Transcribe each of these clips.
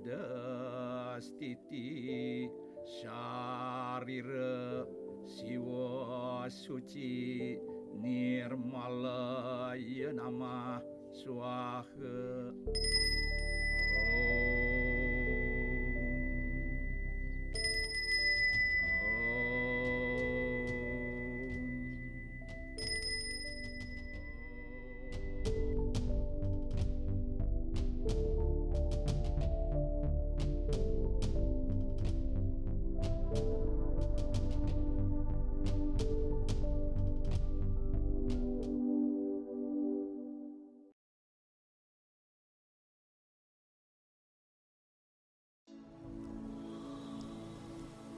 Adastiti Syarira Siwa Suci Nirmala Nama Swaha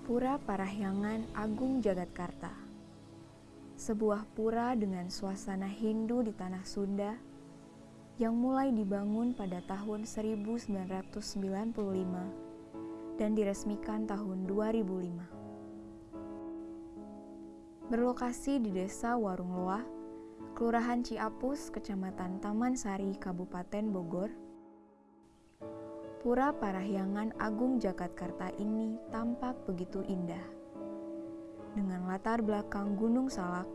Pura Parahyangan Agung Jagatkarta Sebuah pura dengan suasana Hindu di tanah Sunda yang mulai dibangun pada tahun 1995 dan diresmikan tahun 2005. Berlokasi di Desa Warung Loah, Kelurahan Ciapus, Kecamatan Taman Sari, Kabupaten Bogor, Pura Parahyangan Agung Jakarta ini tampak begitu indah. Dengan latar belakang Gunung Salak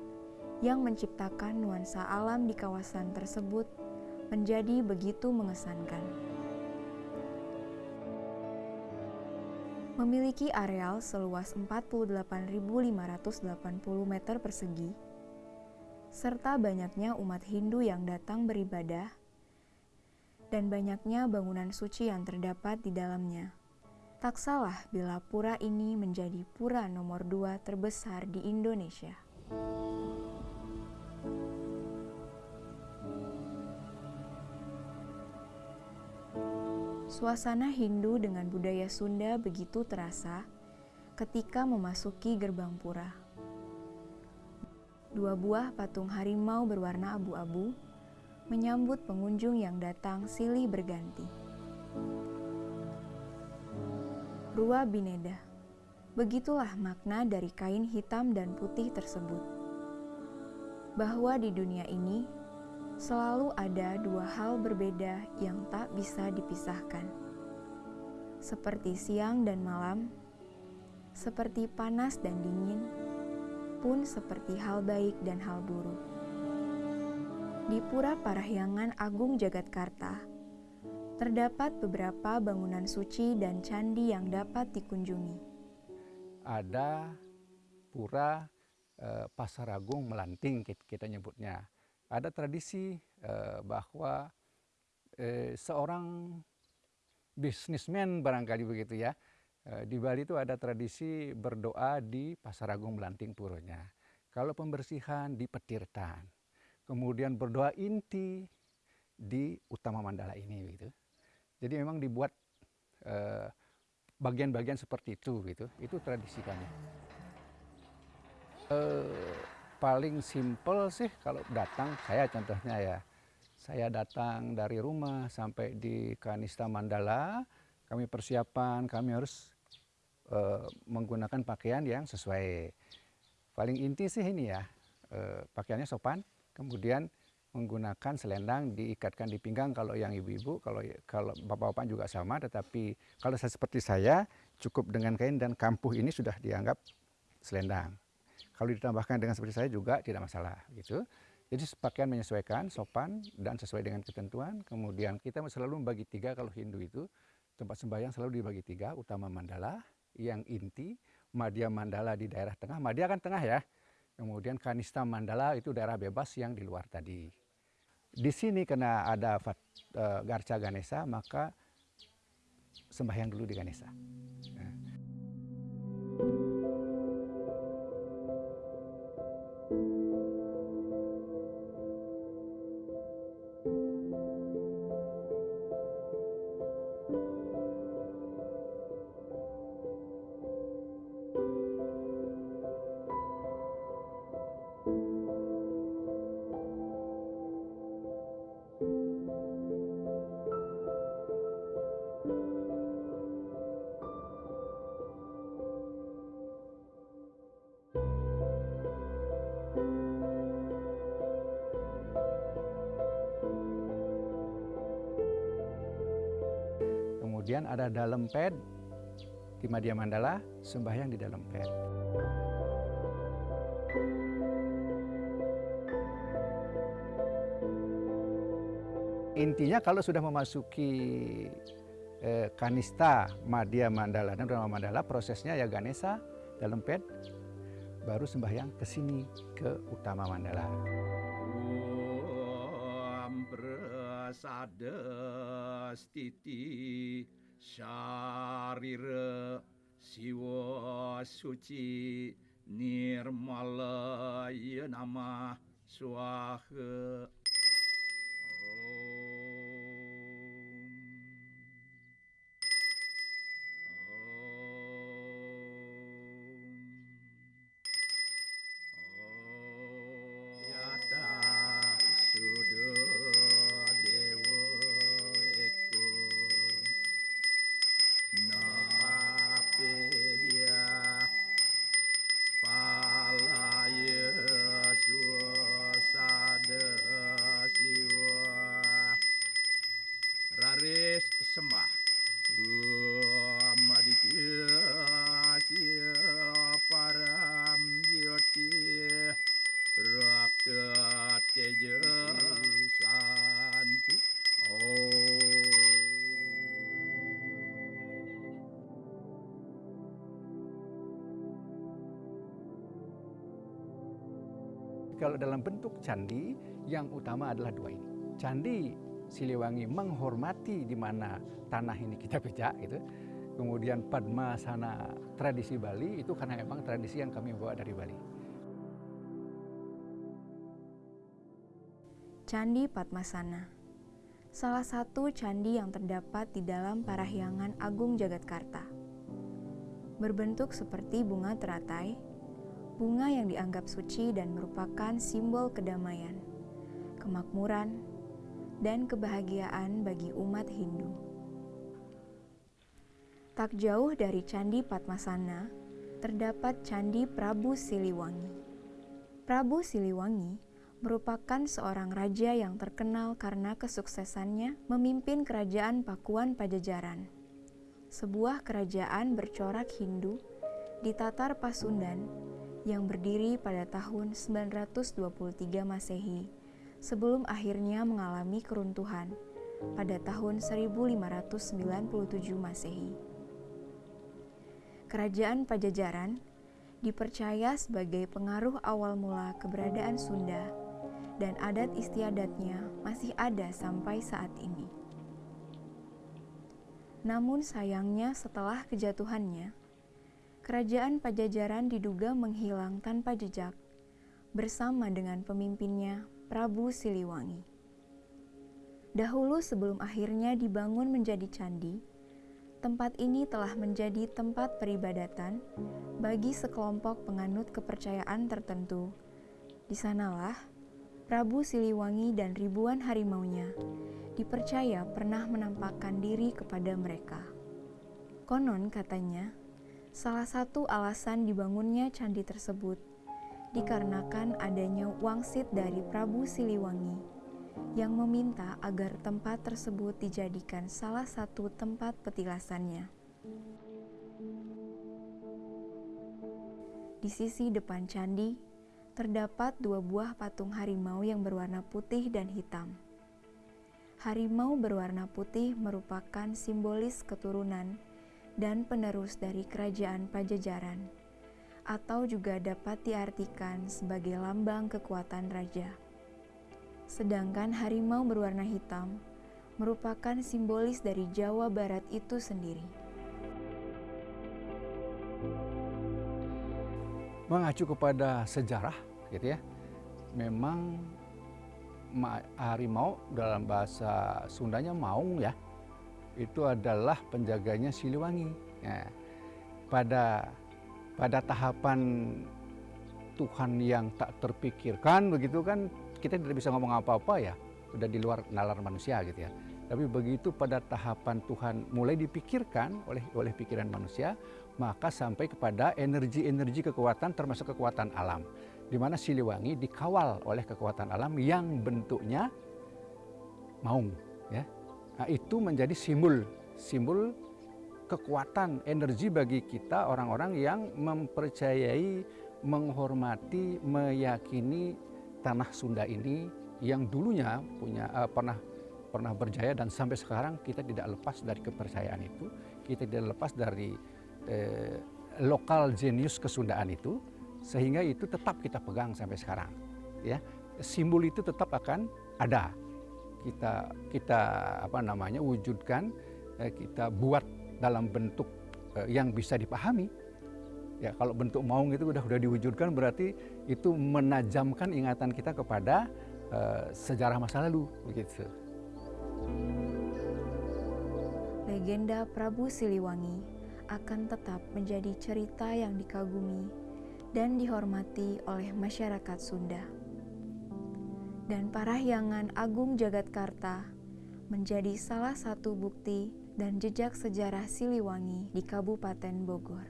yang menciptakan nuansa alam di kawasan tersebut menjadi begitu mengesankan. Memiliki areal seluas 48.580 meter persegi, serta banyaknya umat Hindu yang datang beribadah dan banyaknya bangunan suci yang terdapat di dalamnya. Tak salah bila pura ini menjadi pura nomor dua terbesar di Indonesia. Suasana Hindu dengan budaya Sunda begitu terasa ketika memasuki gerbang pura. Dua buah patung harimau berwarna abu-abu menyambut pengunjung yang datang silih berganti. Rua Bineda Begitulah makna dari kain hitam dan putih tersebut. Bahwa di dunia ini selalu ada dua hal berbeda yang tak bisa dipisahkan. Seperti siang dan malam, seperti panas dan dingin, pun seperti hal baik dan hal buruk. Di Pura Parahyangan Agung Jagatkarta, terdapat beberapa bangunan suci dan candi yang dapat dikunjungi. Ada Pura eh, Pasar Agung Melanting kita nyebutnya. Ada tradisi eh, bahwa eh, seorang bisnismen barangkali begitu ya, eh, di Bali itu ada tradisi berdoa di Pasar Agung Melanting Puronya. Kalau pembersihan di Petirtan kemudian berdoa inti di utama mandala ini gitu. Jadi memang dibuat eh, bagian-bagian uh, seperti itu gitu. Itu tradisi kami. Uh, paling simpel sih kalau datang saya contohnya ya. Saya datang dari rumah sampai di Kanista Mandala, kami persiapan, kami harus uh, menggunakan pakaian yang sesuai. Paling inti sih ini ya, uh, pakaiannya sopan, kemudian menggunakan selendang diikatkan di pinggang kalau yang ibu-ibu kalau kalau bapak-bapak juga sama tetapi kalau saya seperti saya cukup dengan kain dan kampuh ini sudah dianggap selendang. Kalau ditambahkan dengan seperti saya juga tidak masalah gitu. Jadi pakaian menyesuaikan sopan dan sesuai dengan ketentuan. Kemudian kita selalu membagi tiga kalau Hindu itu. Tempat sembahyang selalu dibagi tiga utama mandala yang inti madya mandala di daerah tengah. Madya kan tengah ya Kemudian Kanista Mandala itu daerah bebas yang di luar tadi. Di sini karena ada uh, Garca Ganesa, maka sembahyang dulu di Ganesa. Kemudian ada dalam pad di Madia Mandala, sembahyang di dalam pad. Intinya kalau sudah memasuki eh, kanista Madia Mandala dan Rama Mandala, prosesnya ya Ganesa dalam pad, baru sembahyang ke sini ke Utama Mandala. Om stiti syarira siwa suci nirmala nama Kalau dalam bentuk candi, yang utama adalah dua ini. Candi Siliwangi menghormati di mana tanah ini kita pijak gitu. Kemudian Padma sana tradisi Bali itu karena memang tradisi yang kami bawa dari Bali. Candi Padmasana Salah satu candi yang terdapat di dalam Parahyangan Agung Jagatkarta. Berbentuk seperti bunga teratai, bunga yang dianggap suci dan merupakan simbol kedamaian, kemakmuran, dan kebahagiaan bagi umat Hindu. Tak jauh dari Candi Padmasana, terdapat Candi Prabu Siliwangi. Prabu Siliwangi merupakan seorang raja yang terkenal karena kesuksesannya memimpin kerajaan Pakuan Pajajaran. Sebuah kerajaan bercorak Hindu di Tatar Pasundan yang berdiri pada tahun 923 Masehi sebelum akhirnya mengalami keruntuhan pada tahun 1597 Masehi. Kerajaan Pajajaran dipercaya sebagai pengaruh awal mula keberadaan Sunda dan adat istiadatnya masih ada sampai saat ini. Namun sayangnya setelah kejatuhannya, kerajaan Pajajaran diduga menghilang tanpa jejak bersama dengan pemimpinnya Prabu Siliwangi. Dahulu sebelum akhirnya dibangun menjadi candi, tempat ini telah menjadi tempat peribadatan bagi sekelompok penganut kepercayaan tertentu. Di sanalah Prabu Siliwangi dan ribuan harimaunya dipercaya pernah menampakkan diri kepada mereka. Konon katanya, salah satu alasan dibangunnya candi tersebut dikarenakan adanya wangsit dari Prabu Siliwangi yang meminta agar tempat tersebut dijadikan salah satu tempat petilasannya. Di sisi depan candi, terdapat dua buah patung harimau yang berwarna putih dan hitam. Harimau berwarna putih merupakan simbolis keturunan dan penerus dari kerajaan Pajajaran, atau juga dapat diartikan sebagai lambang kekuatan raja. Sedangkan harimau berwarna hitam merupakan simbolis dari Jawa Barat itu sendiri. Mengacu kepada sejarah gitu ya. Memang harimau dalam bahasa Sundanya maung ya. Itu adalah penjaganya Siliwangi. Ya. Pada pada tahapan Tuhan yang tak terpikirkan begitu kan kita tidak bisa ngomong apa-apa ya sudah di luar nalar manusia gitu ya tapi begitu pada tahapan Tuhan mulai dipikirkan oleh oleh pikiran manusia maka sampai kepada energi-energi kekuatan termasuk kekuatan alam di mana Siliwangi dikawal oleh kekuatan alam yang bentuknya maung nah, itu menjadi simbol simbol kekuatan energi bagi kita orang-orang yang mempercayai, menghormati, meyakini tanah Sunda ini yang dulunya punya uh, pernah pernah berjaya dan sampai sekarang kita tidak lepas dari kepercayaan itu, kita tidak lepas dari eh, lokal jenius kesundaan itu, sehingga itu tetap kita pegang sampai sekarang. Ya, simbol itu tetap akan ada. Kita kita apa namanya wujudkan, eh, kita buat dalam bentuk eh, yang bisa dipahami. Ya, kalau bentuk maung itu sudah sudah diwujudkan berarti itu menajamkan ingatan kita kepada uh, sejarah masa lalu begitu. Legenda Prabu Siliwangi akan tetap menjadi cerita yang dikagumi dan dihormati oleh masyarakat Sunda. Dan Parahyangan Agung Jagatkarta menjadi salah satu bukti dan jejak sejarah Siliwangi di Kabupaten Bogor.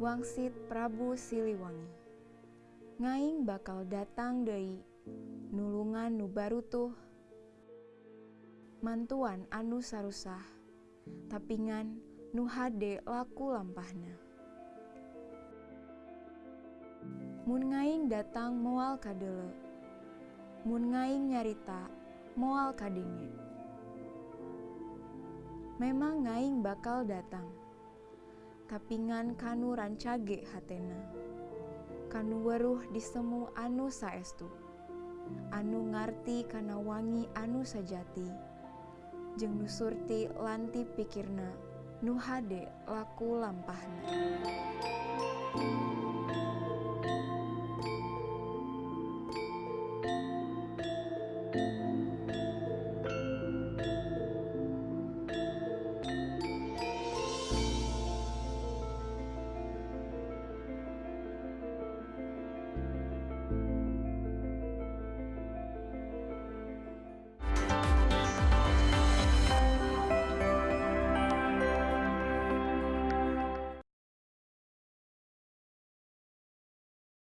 Wangsit Prabu Siliwangi. Ngaing bakal datang dari nulungan nu baru tuh mantuan anu sarusah. Tapingan nu hade laku lampahna Mun ngaing datang moal kadele. Mun ngaing nyarita moal kadenge. Memang ngaing bakal datang. Tapingan kanu rancage hatena. Kanu weruh disemu anu saestu. Anu ngarti kana wangi anu sajati. Jeng nusurti lanti pikirna, nuhade laku lampahna.